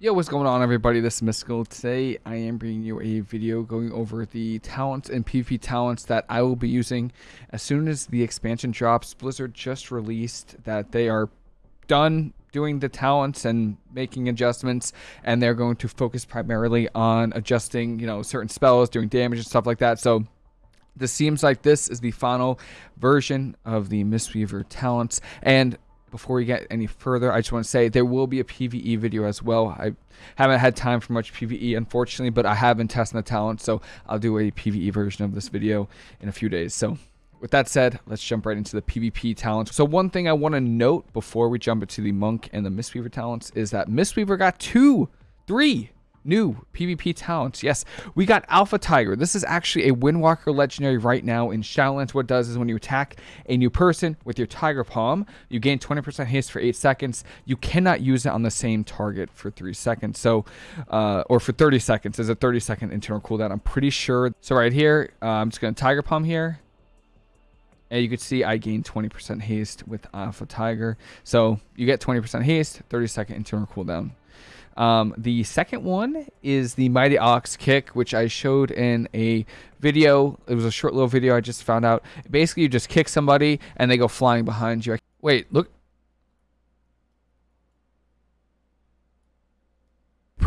Yo, what's going on everybody? This is Mystical. Today I am bringing you a video going over the talents and PvP talents that I will be using as soon as the expansion drops. Blizzard just released that they are done doing the talents and making adjustments and they're going to focus primarily on adjusting, you know, certain spells, doing damage and stuff like that. So this seems like this is the final version of the Mistweaver talents and before we get any further, I just want to say there will be a PVE video as well. I haven't had time for much PVE, unfortunately, but I have been testing the talent, so I'll do a PVE version of this video in a few days. So with that said, let's jump right into the PvP talents. So one thing I want to note before we jump into the Monk and the Mistweaver talents is that Mistweaver got two, three new PvP talents. Yes, we got Alpha Tiger. This is actually a Windwalker legendary right now in Shadowlands. What does is when you attack a new person with your Tiger Palm, you gain 20% haste for 8 seconds. You cannot use it on the same target for 3 seconds. So, uh, or for 30 seconds. There's a 30 second internal cooldown. I'm pretty sure. So right here, uh, I'm just going to Tiger Palm here. And you can see I gain 20% haste with Alpha Tiger. So you get 20% haste, 30 second internal cooldown. Um, the second one is the Mighty Ox kick, which I showed in a video. It was a short little video I just found out. Basically, you just kick somebody and they go flying behind you. Wait, look.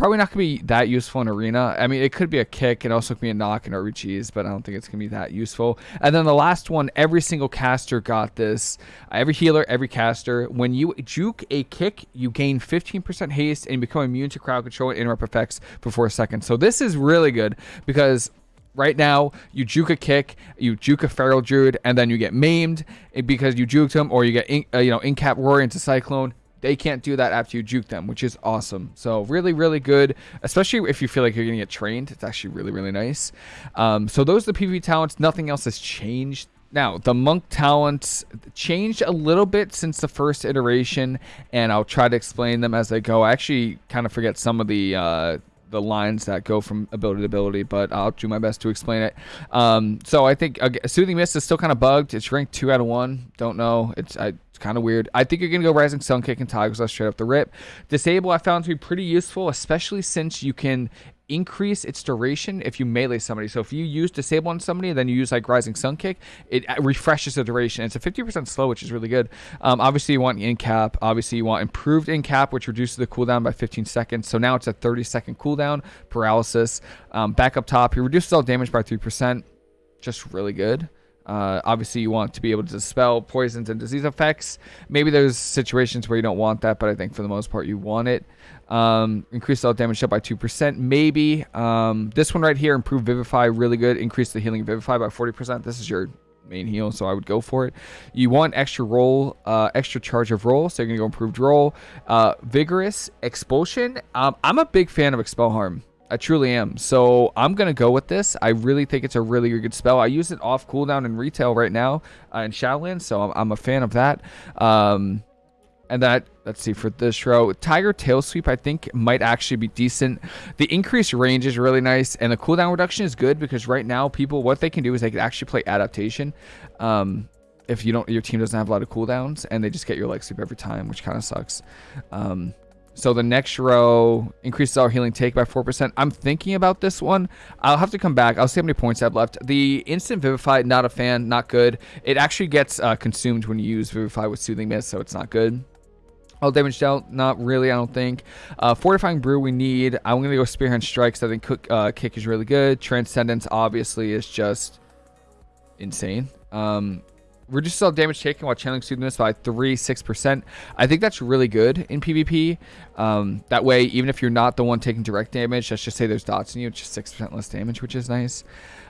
Probably not going to be that useful in arena. I mean, it could be a kick. It also could be a knock in RBGs, but I don't think it's going to be that useful. And then the last one, every single caster got this. Every healer, every caster. When you juke a kick, you gain 15% haste and become immune to crowd control and interrupt effects for 4 seconds. So this is really good because right now you juke a kick you juke a feral druid and then you get maimed because you juked him or you get in, uh, you know incap roar into cyclone they can't do that after you juke them, which is awesome. So really, really good, especially if you feel like you're going to get trained. It's actually really, really nice. Um, so those are the PvP talents. Nothing else has changed. Now, the monk talents changed a little bit since the first iteration, and I'll try to explain them as I go. I actually kind of forget some of the uh, the lines that go from ability to ability, but I'll do my best to explain it. Um, so I think uh, Soothing Mist is still kind of bugged. It's ranked two out of one. Don't know. It's I, it's kind of weird. I think you're gonna go Rising Sun Kick and Tiger's Lust straight up the rip. Disable I found to be pretty useful, especially since you can increase its duration if you melee somebody. So if you use disable on somebody, then you use like Rising Sun Kick, it uh, refreshes the duration. It's a 50% slow, which is really good. Um, obviously, you want in cap. Obviously, you want improved in cap, which reduces the cooldown by 15 seconds. So now it's a 30 second cooldown. Paralysis. Um, back up top, he reduces all damage by 3%. Just really good. Uh, obviously, you want to be able to dispel poisons and disease effects. Maybe there's situations where you don't want that, but I think for the most part, you want it. Um, increase all damage up by 2%. Maybe. Um, this one right here, improve Vivify, really good. Increase the healing Vivify by 40%. This is your main heal, so I would go for it. You want extra roll, uh, extra charge of roll, so you're going to go improved roll. Uh, vigorous Expulsion. Um, I'm a big fan of Expel Harm. I truly am. So I'm going to go with this. I really think it's a really good spell. I use it off cooldown in retail right now uh, in Shadowlands, so I'm, I'm, a fan of that. Um, and that, let's see, for this row, Tiger Tail Sweep, I think, might actually be decent. The increased range is really nice, and the cooldown reduction is good because right now, people, what they can do is they can actually play Adaptation. Um, if you don't, your team doesn't have a lot of cooldowns, and they just get your leg sweep every time, which kind of sucks. Um, so the next row increases our healing take by 4%. I'm thinking about this one. I'll have to come back. I'll see how many points I have left. The instant Vivify, not a fan, not good. It actually gets uh, consumed when you use Vivify with Soothing Mist, so it's not good. All damage dealt, not really, I don't think. Uh, Fortifying Brew we need. I'm going to go Spearhand Strikes. I think cook, uh, Kick is really good. Transcendence, obviously, is just insane. Um, reduces all damage taken while channeling Soothing Mist by 3 6%. I think that's really good in PvP. Um, that way, even if you're not the one taking direct damage, let's just say there's dots in you, it's just 6% less damage, which is nice.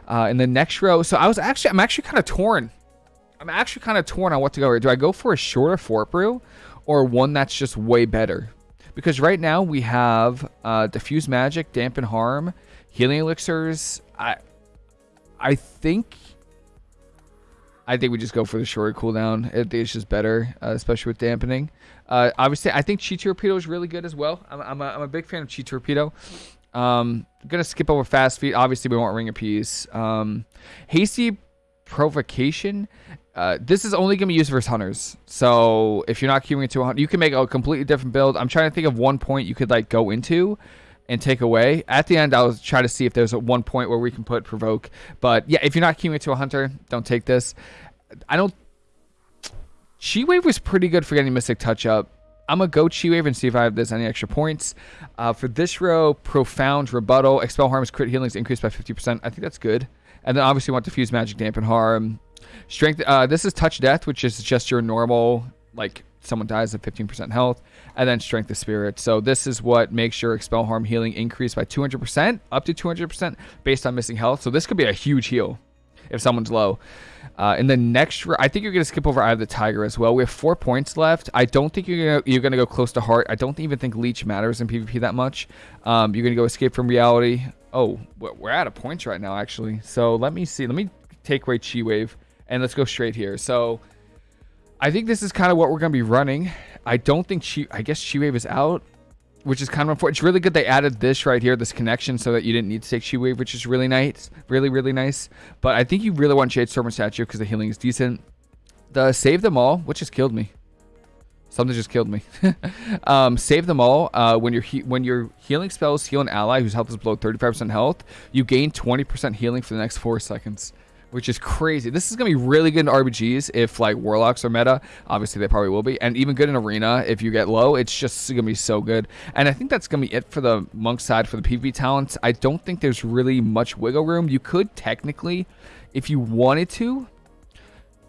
Uh, in the next row, so I was actually, I'm actually kind of torn. I'm actually kind of torn on what to go. Do I go for a shorter Fort Brew or one that's just way better? Because right now we have uh, Diffuse Magic, Dampen Harm, Healing Elixirs. I, I think I think we just go for the shorter cooldown. I think it's just better, uh, especially with dampening. Uh, obviously, I think Chi Torpedo is really good as well. I'm, I'm, a, I'm a big fan of Chi Torpedo. Um, I'm gonna skip over fast feet. Obviously, we want Ring of Peace. Um, hasty provocation. uh, this is only to be used versus hunters. So if you're not queuing into a hunter, you can make a completely different build. I'm trying to think of one point you could like go into and take away. At the end, I'll try to see if there's a one point where we can put provoke. But yeah, if you're not queuing to a hunter, don't take this. I don't. Chi Wave was pretty good for getting Mystic Touch up. I'm gonna go Chi Wave and see if I have there's any extra points. Uh, for this row, Profound Rebuttal, Expel Harm's crit healings increased by 50%. I think that's good. And then obviously want Diffuse Magic Dampen Harm. Strength. Uh, this is Touch Death, which is just your normal like someone dies at 15% health, and then Strength of Spirit. So this is what makes your Expel Harm healing increase by 200%, up to 200% based on missing health. So this could be a huge heal if someone's low. Uh, in the next, I think you're gonna skip over Eye of the Tiger as well. We have four points left. I don't think you're you're gonna go close to Heart. I don't even think Leech matters in PvP that much. Um, you're gonna go Escape from Reality. Oh, we're out of points right now actually. So let me see. Let me take away Chi Wave and let's go straight here. So I think this is kind of what we're gonna be running. I don't think Chi. I guess Chi Wave is out which is kind of unfortunate. It's really good they added this right here, this connection, so that you didn't need to take Chi Wave, which is really nice. Really, really nice. But I think you really want Shadestorm Statue because the healing is decent. The Save Them All, which just killed me. Something just killed me. um, save them all. Uh, when your when your healing spells heal an ally whose health is below 35% health, you gain 20% healing for the next four seconds which is crazy. This is going to be really good in RBGs if like Warlocks are meta. Obviously, they probably will be. And even good in Arena if you get low. It's just going to be so good. And I think that's going to be it for the Monk side for the PvP talents. I don't think there's really much wiggle room. You could technically, if you wanted to,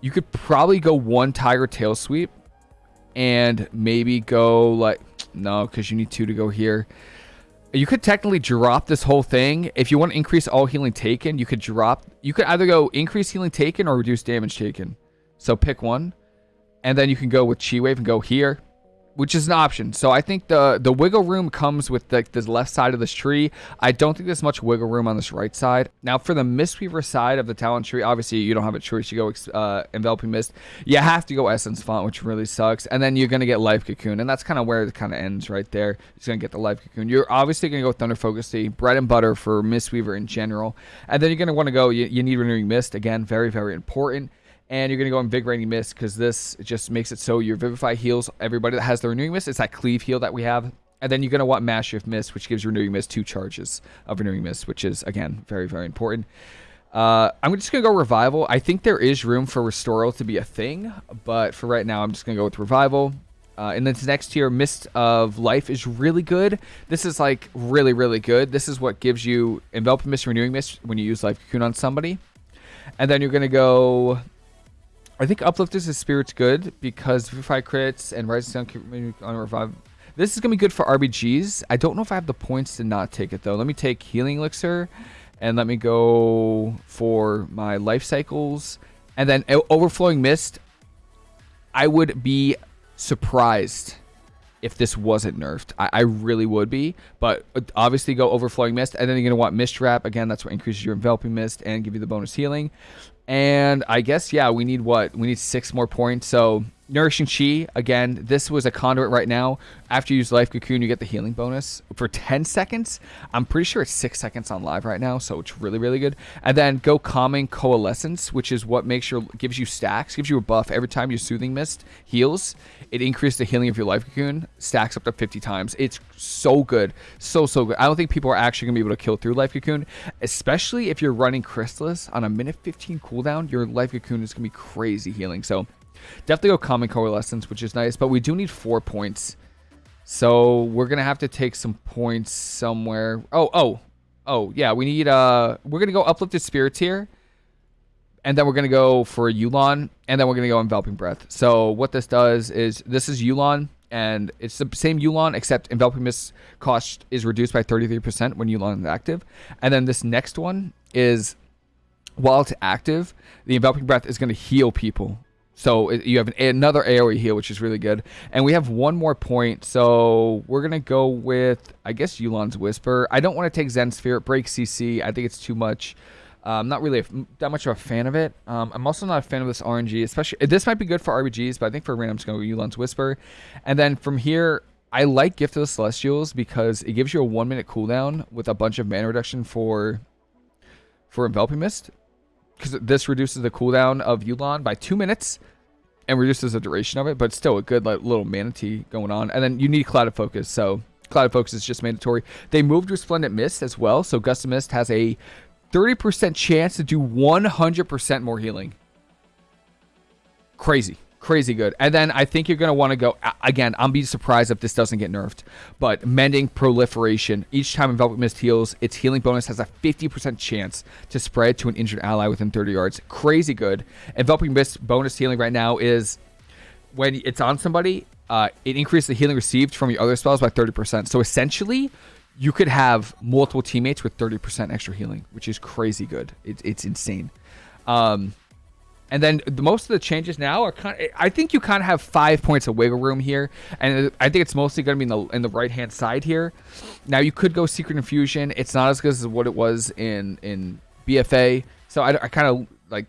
you could probably go one Tiger Tail Sweep and maybe go like, no, because you need two to go here. You could technically drop this whole thing. If you want to increase all healing taken, you could drop... You could either go increase healing taken or reduce damage taken. So pick one. And then you can go with Chi Wave and go here which is an option. So I think the the wiggle room comes with like the, left side of this tree. I don't think there's much wiggle room on this right side. Now for the Mistweaver side of the talent tree, obviously you don't have a choice. You go uh, Enveloping Mist. You have to go Essence Font, which really sucks. And then you're gonna get Life Cocoon, and that's kind of where it kind of ends right there. It's gonna get the Life Cocoon. You're obviously gonna go Thunder Focus bread and butter for Mistweaver in general. And then you're gonna want to go. You, you need Renewing Mist again, very very important and you're going to go Invigorating Mist because this just makes it so your Vivify heals everybody that has the Renewing Mist. It's that Cleave heal that we have. And then you're going to want Mastery of Mist, which gives Renewing Mist two charges of Renewing Mist, which is, again, very, very important. Uh, I'm just going to go Revival. I think there is room for Restoral to be a thing, but for right now, I'm just going to go with Revival. Uh, and then next tier, Mist of Life is really good. This is like really, really good. This is what gives you Enveloping Mist, Renewing Mist when you use Life Cocoon on somebody. And then you're going to go I think Uplift is a spirit's good because Vivify crits and Rising Sun on revive. This is gonna be good for RBGs. I don't know if I have the points to not take it though. Let me take Healing Elixir, and let me go for my life cycles, and then Overflowing Mist. I would be surprised if this wasn't nerfed. I, I, really would be, but obviously go Overflowing Mist, and then you're going to want Mist Wrap. Again, that's what increases your Enveloping Mist and give you the bonus healing. And I guess, yeah, we need what? We need six more points. So Nourishing Chi, again, this was a conduit right now. After you use Life Cocoon, you get the healing bonus for 10 seconds. I'm pretty sure it's 6 seconds on live right now, so it's really, really good. And then go Calming Coalescence, which is what makes your gives you stacks, gives you a buff every time your Soothing Mist heals. It increases the healing of your Life Cocoon, stacks up to 50 times. It's so good. So, so good. I don't think people are actually going to be able to kill through Life Cocoon, especially if you're running Chrysalis on a minute 15 cooldown. Your Life Cocoon is going to be crazy healing. So, Definitely go Calming Coalescence, which is nice, but we do need four points. So we're gonna have to take some points somewhere. Oh, oh, oh, yeah. We need uh, we're gonna go Uplifted Spirits here, and then we're gonna go for Yu'lon, and then we're gonna go Enveloping Breath. So what this does is this is Yu'lon, and it's the same Yu'lon except Enveloping Mist cost is reduced by 33% when Yu'lon is active, and then this next one is while it's active, the Enveloping Breath is gonna heal people so you have an, another AoE heal, which is really good. And we have one more point. So we're going to go with, I guess, Yu'lon's Whisper. I don't want to take Zen Sphere. It breaks CC. I think it's too much. Uh, I'm not really a, that much of a fan of it. Um, I'm also not a fan of this RNG, especially. This might be good for RBGs, but I think for random, I'm just going to go Yu'lon's Whisper. And then from here, I like Gift of the Celestials because it gives you a one minute cooldown with a bunch of mana reduction for for Enveloping Mist because this reduces the cooldown of Yu'lon by two minutes and reduces the duration of it, but still a good like, little manatee going on. And then you need Clouded Focus, so Clouded Focus is just mandatory. They moved Resplendent Mist as well, so Gust of Mist has a 30% chance to do 100% more healing. Crazy crazy good. And then I think you're going to want to go again. I'm be surprised if this doesn't get nerfed. But mending proliferation. Each time Enveloping Mist heals, its healing bonus has a 50% chance to spread to an injured ally within 30 yards. Crazy good. Enveloping Mist bonus healing right now is when it's on somebody, uh, it increases the healing received from your other spells by 30%. So essentially, you could have multiple teammates with 30% extra healing, which is crazy good. It, it's insane. Um, and then the, most of the changes now are kind. Of, I think you kind of have five points of wiggle room here, and I think it's mostly going to be in the in the right hand side here. Now you could go Secret Infusion. It's not as good as what it was in in BFA. So I, I kind of like.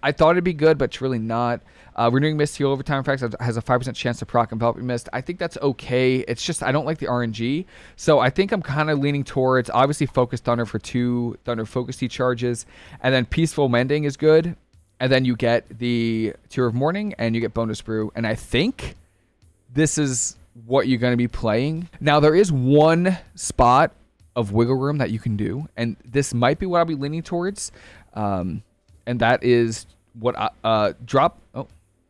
I thought it'd be good, but it's really not. Uh, Renewing Mist heal over time effects has a 5% chance to proc Enveloping Mist. I think that's okay. It's just I don't like the RNG. So I think I'm kind of leaning towards obviously Focus Thunder for two Thunder Focus charges. And then Peaceful Mending is good and then you get the Tear of Morning and you get Bone Dust Brew. And I think this is what you're going to be playing. Now there is one spot of wiggle room that you can do, and this might be what I'll be leaning towards, um, and that is what I, uh, drop. Oh,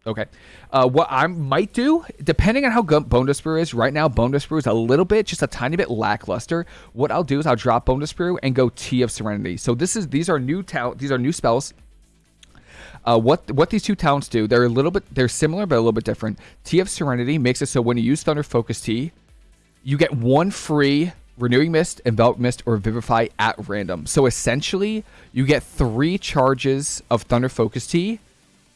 okay. Uh, what I might do, depending on how good Bone Dust Brew is, right now Bone Dust Brew is a little bit, just a tiny bit lackluster. What I'll do is I'll drop Bone Dust Brew and go Tea of Serenity. So this is these are new talent, these are new spells uh, what what these two talents do, they're a little bit they're similar but a little bit different. Of Serenity makes it so when you use Thunder Focus Tea, you get one free Renewing Mist, Envelop Mist, or Vivify at random. So essentially, you get three charges of Thunder Focus Tea,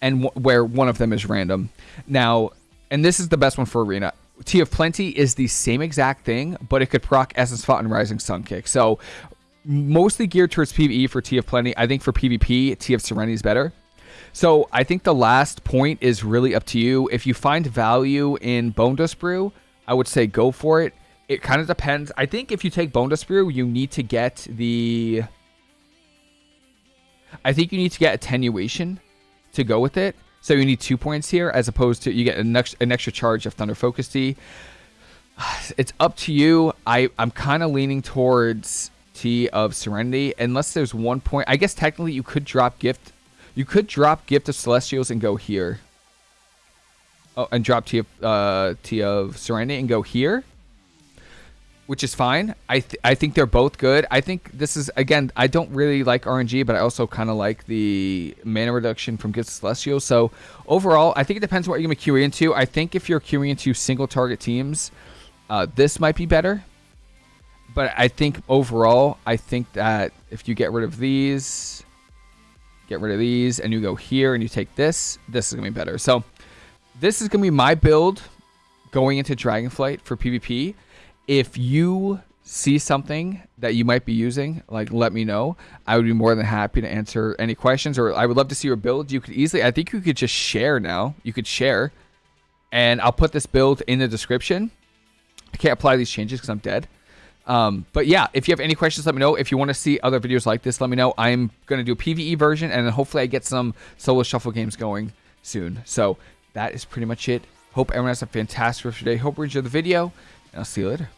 and where one of them is random. Now, and this is the best one for Arena. Tea of Plenty is the same exact thing, but it could proc Essence Font and Rising Sun Kick. So mostly geared towards PvE for Tea of Plenty. I think for PvP, Tea of Serenity is better. So I think the last point is really up to you. If you find value in Bone Dust Brew, I would say go for it. It kind of depends. I think if you take Bone Dust Brew, you need to get the. I think you need to get attenuation to go with it. So you need two points here, as opposed to you get an extra, an extra charge of Thunder Focus Tea. It's up to you. I I'm kind of leaning towards Tea of Serenity, unless there's one point. I guess technically you could drop Gift you could drop Gift of Celestials and go here. Oh, and drop Tea of, uh, of Serenity and go here. Which is fine. I th I think they're both good. I think this is, again, I don't really like RNG, but I also kind of like the mana reduction from Gift of Celestials. So overall, I think it depends what you're going to queue into. I think if you're queuing into single target teams, uh, this might be better. But I think overall, I think that if you get rid of these, get rid of these, and you go here and you take this, this is to be better. So this is to be my build going into Dragonflight for PvP. If you see something that you might be using, like let me know. I would be more than happy to answer any questions, or I would love to see your build. You could easily, I think you could just share now. You could share, and I'll put this build in the description. I can't apply these changes because I'm dead. Um, but yeah, if you have any questions, let me know. If you want to see other videos like this, let me know. I'm going to do a PvE version, and then hopefully I get some solo shuffle games going soon. So that is pretty much it. Hope everyone has a fantastic rest of your day. Hope you enjoyed the video, and I'll see you later.